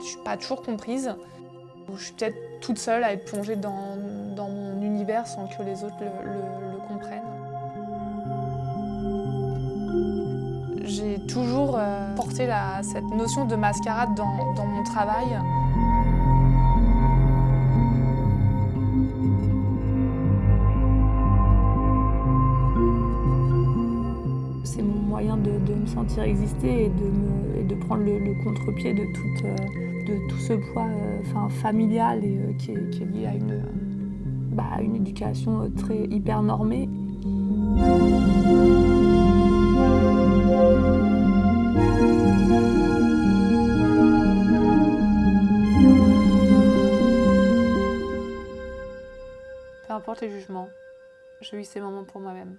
je suis pas toujours comprise. Je suis peut-être toute seule à être plongée dans, mon univers sans que les autres le, comprennent. J'ai toujours euh, porté cette notion de mascarade dans, mon travail. C'est mon moyen de, me sentir exister et de, me, et de prendre le, contre-pied de, euh, de, tout ce poids euh, familial et, euh, qui, est, qui, lié à une, bah, éducation très hyper normée. Peu importe les jugements, je vis ces moments pour moi-même.